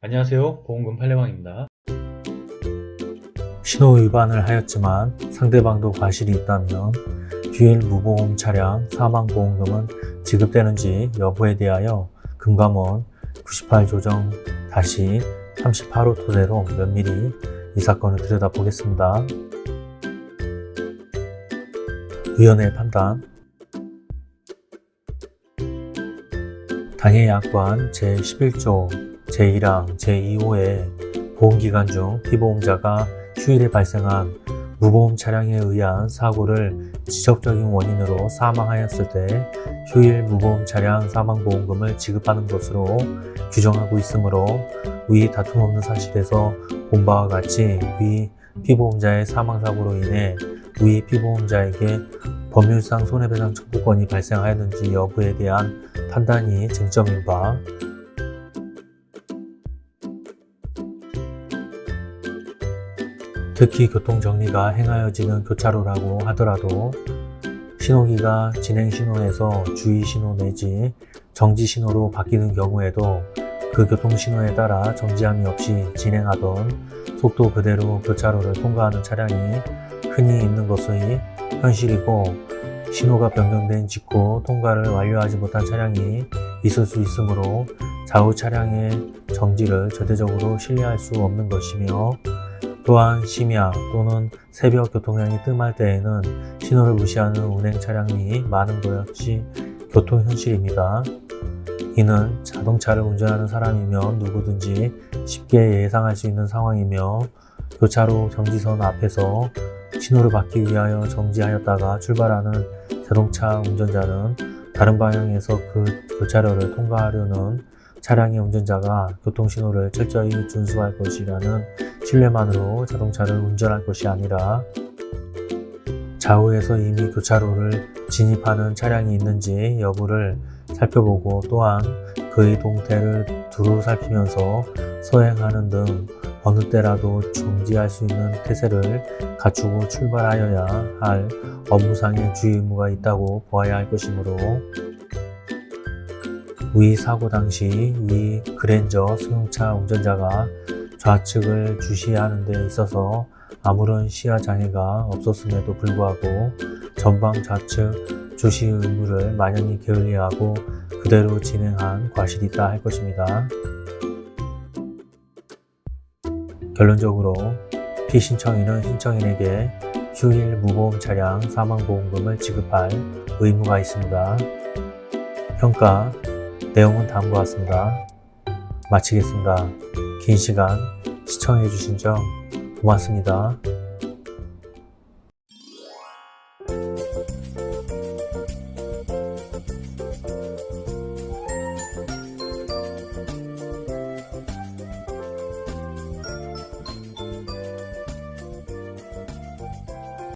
안녕하세요. 보험금 팔례방입니다. 신호 위반을 하였지만 상대방도 과실이 있다면 휴일 무보험 차량 사망보험금은 지급되는지 여부에 대하여 금감원 98 조정 다시 38호 토대로 면밀히 이 사건을 들여다보겠습니다. 위원회 판단. 당해 약관 제11조 제1항 제2호의 보험기간 중 피보험자가 휴일에 발생한 무보험 차량에 의한 사고를 지적적인 원인으로 사망하였을 때 휴일 무보험 차량 사망보험금을 지급하는 것으로 규정하고 있으므로 위 다툼 없는 사실에서 본 바와 같이 위 피보험자의 사망사고로 인해 위 피보험자에게 법률상 손해배상 청구권이 발생하였는지 여부에 대한 판단이 쟁점인 바 특히 교통정리가 행하여지는 교차로라고 하더라도 신호기가 진행신호에서 주의신호 내지 정지신호로 바뀌는 경우에도 그 교통신호에 따라 정지함이 없이 진행하던 속도 그대로 교차로를 통과하는 차량이 흔히 있는 것이 현실이고 신호가 변경된 직후 통과를 완료하지 못한 차량이 있을 수 있으므로 좌우 차량의 정지를 절대적으로 신뢰할 수 없는 것이며 또한 심야 또는 새벽 교통량이 뜸할 때에는 신호를 무시하는 운행 차량이 많은 것 역시 교통 현실입니다. 이는 자동차를 운전하는 사람이면 누구든지 쉽게 예상할 수 있는 상황이며 교차로 정지선 앞에서 신호를 받기 위하여 정지하였다가 출발하는 자동차 운전자는 다른 방향에서 그 교차로를 통과하려는 차량의 운전자가 교통신호를 철저히 준수할 것이라는 신뢰만으로 자동차를 운전할 것이 아니라 좌우에서 이미 교차로를 진입하는 차량이 있는지 여부를 살펴보고 또한 그의 동태를 두루 살피면서 서행하는 등 어느 때라도 정지할 수 있는 태세를 갖추고 출발하여야 할 업무상의 주의 의무가 있다고 보아야 할 것이므로 위 사고 당시 위 그랜저 승용차 운전자가 좌측을 주시하는 데 있어서 아무런 시야 장애가 없었음에도 불구하고 전방 좌측 주시 의무를 만연히 게을리하고 그대로 진행한 과실이 있다 할 것입니다. 결론적으로 피신청인은 신청인에게 휴일 무보험 차량 사망보험금을 지급할 의무가 있습니다. 평가 내용은 다음과 같습니다. 마치겠습니다. 긴 시간 시청해주신 점 고맙습니다.